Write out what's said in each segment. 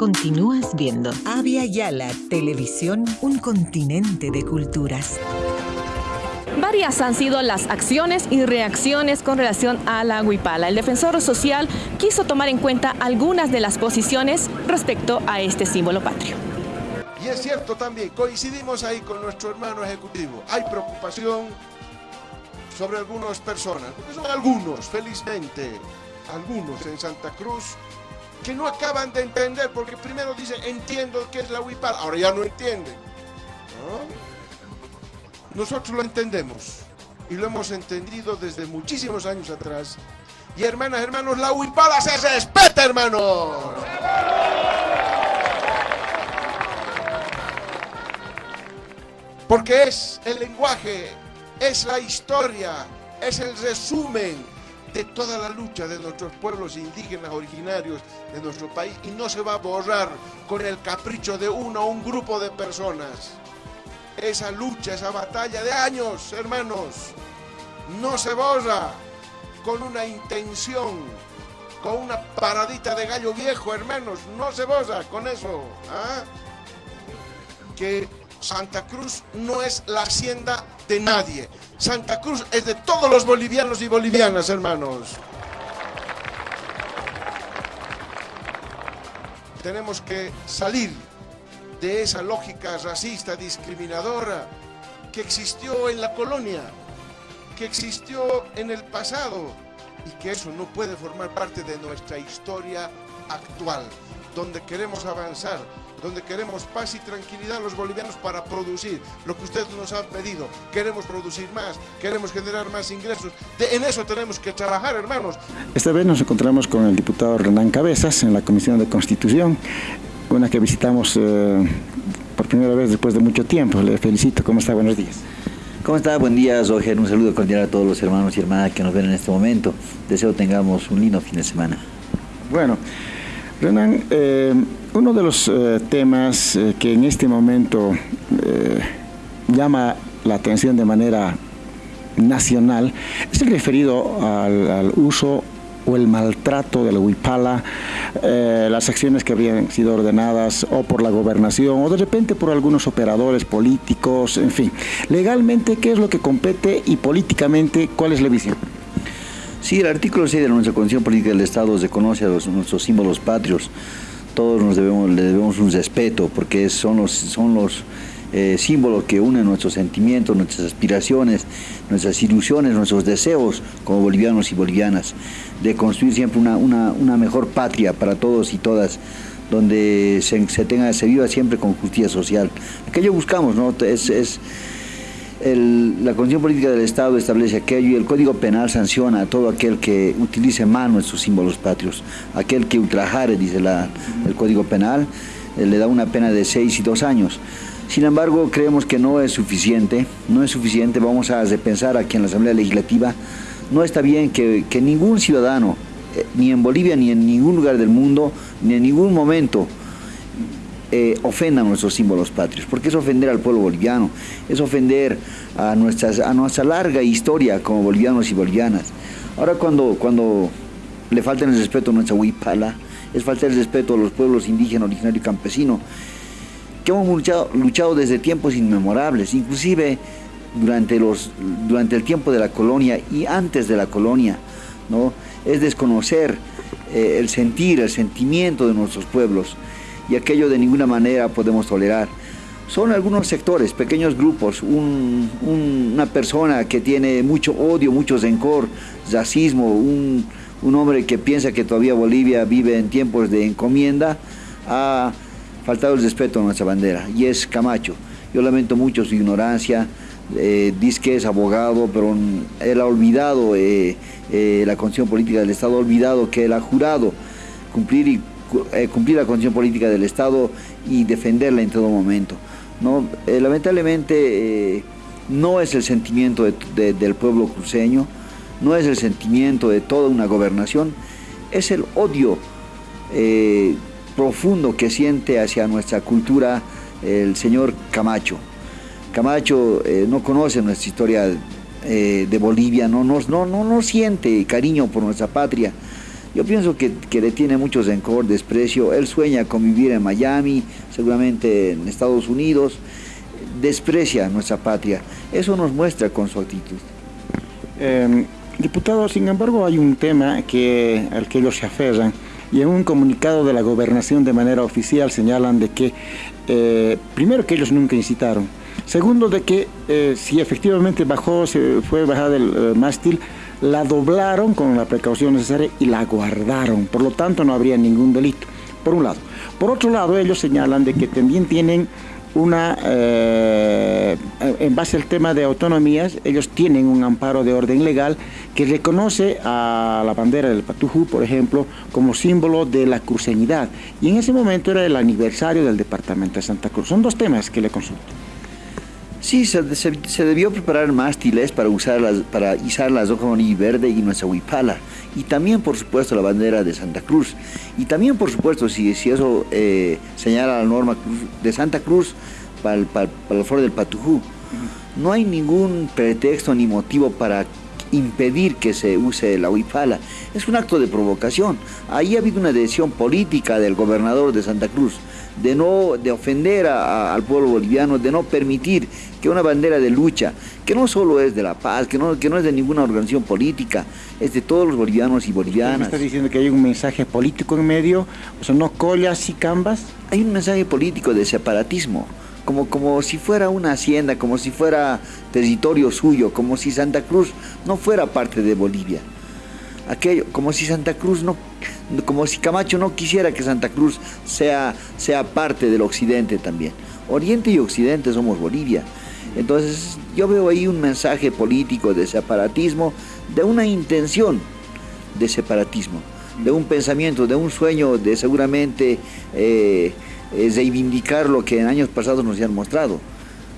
Continúas viendo. Avia Yala, televisión, un continente de culturas. Varias han sido las acciones y reacciones con relación a la huipala. El defensor social quiso tomar en cuenta algunas de las posiciones respecto a este símbolo patrio. Y es cierto también, coincidimos ahí con nuestro hermano ejecutivo. Hay preocupación sobre algunas personas, porque son algunos, felizmente, algunos en Santa Cruz que no acaban de entender, porque primero dicen, entiendo que es la huipala, ahora ya no entienden. Nosotros lo entendemos y lo hemos entendido desde muchísimos años atrás. Y hermanas, hermanos, la huipala se respeta, hermanos. Porque es el lenguaje, es la historia, es el resumen de toda la lucha de nuestros pueblos indígenas originarios de nuestro país y no se va a borrar con el capricho de uno o un grupo de personas. Esa lucha, esa batalla de años, hermanos, no se borra con una intención, con una paradita de gallo viejo, hermanos, no se borra con eso. ¿ah? Que Santa Cruz no es la hacienda de nadie. Santa Cruz es de todos los bolivianos y bolivianas, hermanos. Tenemos que salir de esa lógica racista, discriminadora, que existió en la colonia, que existió en el pasado y que eso no puede formar parte de nuestra historia actual, donde queremos avanzar, donde queremos paz y tranquilidad los bolivianos para producir lo que usted nos ha pedido. Queremos producir más, queremos generar más ingresos. en eso tenemos que trabajar, hermanos. Esta vez nos encontramos con el diputado Renán Cabezas en la Comisión de Constitución, una que visitamos eh, por primera vez después de mucho tiempo. Le felicito. ¿Cómo está? Buenos días. ¿Cómo está? Buen día, Roger. Un saludo cordial a todos los hermanos y hermanas que nos ven en este momento. Deseo tengamos un lindo fin de semana. Bueno, Renan, eh, uno de los eh, temas eh, que en este momento llama la atención de manera nacional es el referido al, uso o el maltrato de la huipala, las acciones que habían sido ordenadas o por la gobernación o de repente por algunos operadores políticos, en fin. Legalmente, ¿qué es lo que compete y políticamente cuál es la visión? Sí, el artículo 6 de nuestra Constitución Política del Estado reconoce a nuestros símbolos patrios. Todos nos debemos, le debemos un respeto porque son los, son los eh, símbolos que unen nuestros sentimientos, nuestras aspiraciones, nuestras ilusiones, nuestros deseos como bolivianos y bolivianas, de construir siempre una, una, mejor patria para todos y todas, donde se, se, tenga, se viva siempre con justicia social. Aquello buscamos, ¿no? Es, es, la Constitución Política del Estado establece aquello y el Código Penal sanciona a todo aquel que utilice mal nuestros símbolos patrios. Aquel que ultrajare, dice el Código Penal, eh, le da una pena de seis y dos años. Sin embargo, creemos que no es suficiente, no es suficiente, vamos a repensar aquí en la Asamblea Legislativa, no está bien que, ningún ciudadano, eh, ni en Bolivia ni en ningún lugar del mundo, ni en ningún momento, eh, ofendan nuestros símbolos patrios, porque es ofender al pueblo boliviano, es ofender a, a nuestra larga historia como bolivianos y bolivianas. Ahora cuando, cuando le falta el respeto a nuestra huipala, es falta el respeto a los pueblos indígenas, originario y campesino, que hemos luchado, luchado desde tiempos inmemorables, inclusive durante, los, durante el tiempo de la colonia y antes de la colonia, ¿no? es desconocer eh, el sentir, el sentimiento de nuestros pueblos y aquello de ninguna manera podemos tolerar. Son algunos sectores, pequeños grupos, una persona que tiene mucho odio, mucho rencor, racismo, un, hombre que piensa que todavía Bolivia vive en tiempos de encomienda, ha faltado el respeto a nuestra bandera y es Camacho. Yo lamento mucho su ignorancia, eh, dice que es abogado, pero él ha olvidado, eh, eh, la Constitución Política del Estado ha olvidado que él ha jurado cumplir y cumplir la condición política del Estado y defenderla en todo momento. ¿no? Eh, lamentablemente eh, no es el sentimiento del pueblo cruceño, no es el sentimiento de toda una gobernación, es el odio profundo que siente hacia nuestra cultura el señor Camacho. Camacho no conoce nuestra historia de Bolivia, no, no, no, no siente cariño por nuestra patria, Yo pienso que, que le tiene mucho rencor, desprecio. Él sueña con vivir en Miami, seguramente en Estados Unidos. Desprecia nuestra patria. Eso nos muestra con su actitud. Eh, diputado, sin embargo, hay un tema que, al que ellos se aferran y en un comunicado de la gobernación de manera oficial señalan de que, eh, primero que ellos nunca incitaron, segundo de que eh, si efectivamente bajó, se fue bajada el eh, mástil, la doblaron con la precaución necesaria y la guardaron, por lo tanto no habría ningún delito, por un lado. Por otro lado, ellos señalan de que también tienen una, eh, en base al tema de autonomías, ellos tienen un amparo de orden legal que reconoce a la bandera del Patujú, por ejemplo, como símbolo de la cruceñidad. Y en ese momento era el aniversario del departamento de Santa Cruz. Son dos temas que le consulto. Sí, se, se, se, debió preparar mástiles para, usarlas, para izar las hojas de verde y nuestra huipala. Y también, por supuesto, la bandera de Santa Cruz. Y también, por supuesto, si, si eso eh, señala la norma de Santa Cruz para, para, para el foro del Patujú, no hay ningún pretexto ni motivo para impedir que se use la huipala. Es un acto de provocación. Ahí ha habido una decisión política del gobernador de Santa Cruz de no de ofender a, a, al pueblo boliviano, de no permitir que una bandera de lucha, que no solo es de la paz, que no, que no es de ninguna organización política, es de todos los bolivianos y bolivianas. ¿Está diciendo que hay un mensaje político en medio? O sea, no collas y cambas. Hay un mensaje político de separatismo. Como, como si fuera una hacienda, como si fuera territorio suyo, como si Santa Cruz no fuera parte de Bolivia. Aquello, como si Santa Cruz no, como si Camacho no quisiera que Santa Cruz sea, sea parte del occidente también. Oriente y occidente somos Bolivia. Entonces yo veo ahí un mensaje político de separatismo, de una intención de separatismo, de un pensamiento, de un sueño de seguramente eh, reivindicar lo que en años pasados nos han mostrado,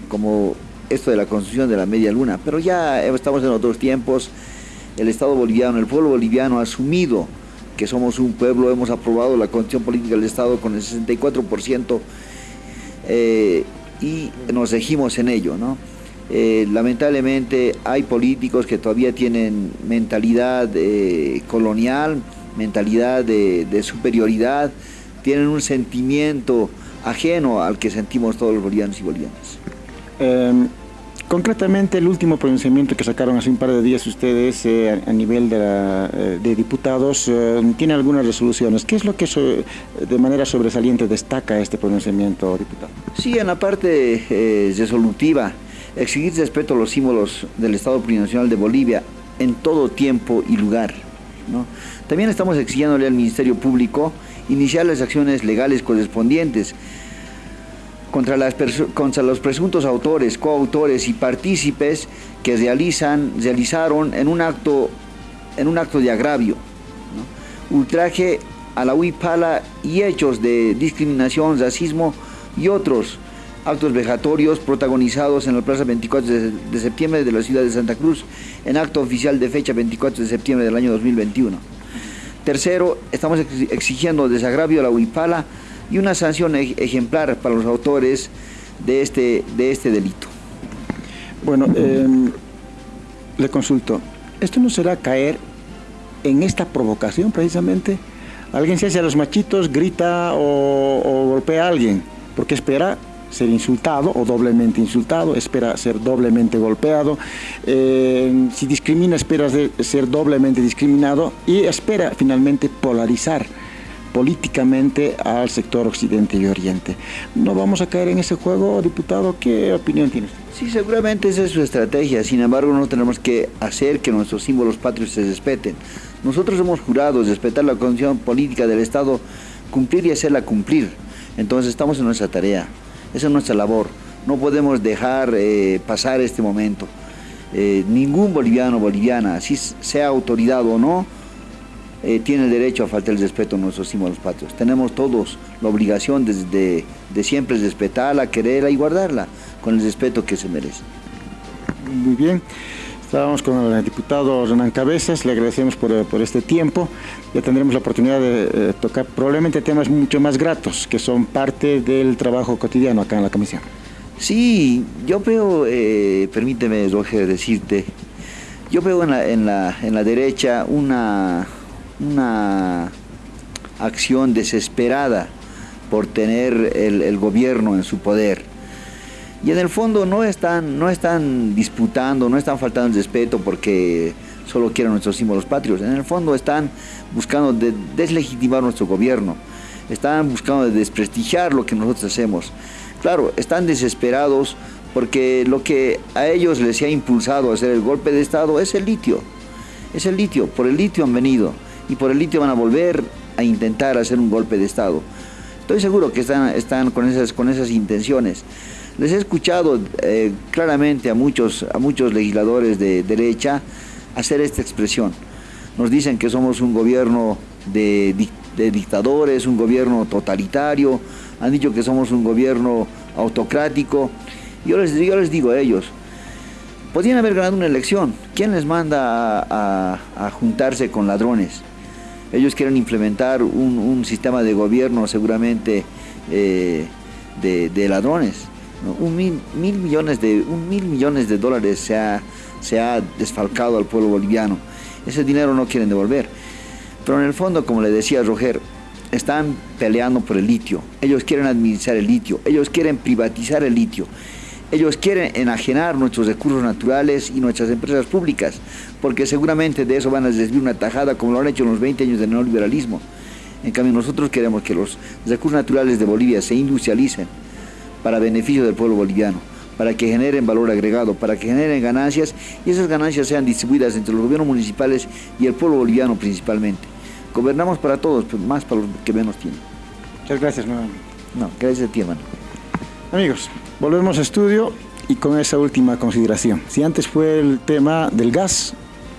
como esto de la construcción de la media luna. Pero ya estamos en otros tiempos, el Estado boliviano, el pueblo boliviano ha asumido que somos un pueblo, hemos aprobado la constitución política del Estado con el 64%, eh, y nos regimos en ello. ¿no? Eh, lamentablemente hay políticos que todavía tienen mentalidad eh, colonial, mentalidad de, de, superioridad, tienen un sentimiento ajeno al que sentimos todos los bolivianos y bolivianas. Eh, concretamente, el último pronunciamiento que sacaron hace un par de días ustedes eh, a, nivel de, eh, diputados tiene algunas resoluciones. ¿Qué es lo que de manera sobresaliente destaca este pronunciamiento, diputado? Sí, en la parte eh, resolutiva, exigir respeto a los símbolos del Estado plurinacional de Bolivia en todo tiempo y lugar. También estamos exigiéndole al Ministerio Público iniciar las acciones legales correspondientes contra, los presuntos autores, coautores y partícipes que realizan, realizaron en un acto, en un acto de agravio, ultraje a la huipala y hechos de discriminación, racismo y otros actos vejatorios protagonizados en la plaza 24 de, de, septiembre de la ciudad de Santa Cruz en acto oficial de fecha 24 de septiembre del año 2021. Tercero, estamos exigiendo desagravio a la huipala y una sanción ejemplar para los autores de este, de este delito. Bueno, eh, le consulto, ¿esto no será caer en esta provocación precisamente? Alguien se hace a los machitos, grita o, golpea a alguien, porque espera ser insultado o doblemente insultado, espera ser doblemente golpeado, eh, si discrimina espera ser doblemente discriminado y espera finalmente polarizar políticamente al sector occidente y oriente. ¿No vamos a caer en ese juego, diputado? ¿Qué opinión tiene usted? Sí, seguramente esa es su estrategia, sin embargo no tenemos que hacer que nuestros símbolos patrios se respeten. Nosotros hemos jurado respetar la condición política del Estado, cumplir y hacerla cumplir. Entonces estamos en nuestra tarea. Esa es nuestra labor. No podemos dejar eh, pasar este momento. Eh, ningún boliviano boliviana, si sea autoridad o no, eh, tiene el derecho a faltar el respeto a nuestros símbolos patrios. Tenemos todos la obligación de, de, de siempre respetarla, quererla y guardarla con el respeto que se merece. Muy bien. Estábamos con el diputado Renan Cabezas, le agradecemos por, por, este tiempo. Ya tendremos la oportunidad de eh, tocar probablemente temas mucho más gratos, que son parte del trabajo cotidiano acá en la comisión. Sí, yo veo, eh, permíteme Roger decirte, yo veo en la, en la, en la derecha una, una acción desesperada por tener el, gobierno en su poder. Y en el fondo no están, no están disputando, no están faltando el respeto porque solo quieren nuestros símbolos patrios. En el fondo están buscando deslegitimar nuestro gobierno, están buscando desprestigiar lo que nosotros hacemos. Claro, están desesperados porque lo que a ellos les ha impulsado a hacer el golpe de Estado es el litio. Es el litio, por el litio han venido y por el litio van a volver a intentar hacer un golpe de Estado. Estoy seguro que están, están con, esas, con esas intenciones. Les he escuchado eh, claramente a muchos, a muchos legisladores de derecha hacer esta expresión. Nos dicen que somos un gobierno de, dictadores, un gobierno totalitario, han dicho que somos un gobierno autocrático. Yo les, yo les digo a ellos, podrían haber ganado una elección. ¿Quién les manda a juntarse con ladrones? Ellos quieren implementar un, sistema de gobierno seguramente eh, de, ladrones. Un, mil, millones de, un mil millones de dólares se ha, se ha desfalcado al pueblo boliviano. Ese dinero no quieren devolver. Pero en el fondo, como le decía Roger, están peleando por el litio. Ellos quieren administrar el litio. Ellos quieren privatizar el litio. Ellos quieren enajenar nuestros recursos naturales y nuestras empresas públicas, porque seguramente de eso van a desviar una tajada como lo han hecho en los 20 años del neoliberalismo. En cambio, nosotros queremos que los recursos naturales de Bolivia se industrialicen para beneficio del pueblo boliviano, para que generen valor agregado, para que generen ganancias y esas ganancias sean distribuidas entre los gobiernos municipales y el pueblo boliviano principalmente. Gobernamos para todos, pero más para los que menos tienen. Muchas gracias nuevamente. No, gracias a ti, hermano. Amigos, volvemos a estudio y con esa última consideración. Si antes fue el tema del gas,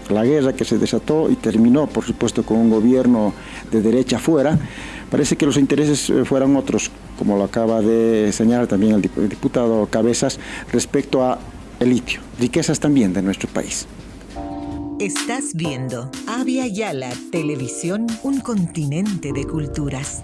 la guerra que se desató y terminó, por supuesto, con un gobierno de derecha fuera, parece que los intereses eh, fueran otros, como lo acaba de señalar también el diputado Cabezas, respecto a el litio, riquezas también de nuestro país. Estás viendo Avia Yala Televisión, un continente de culturas.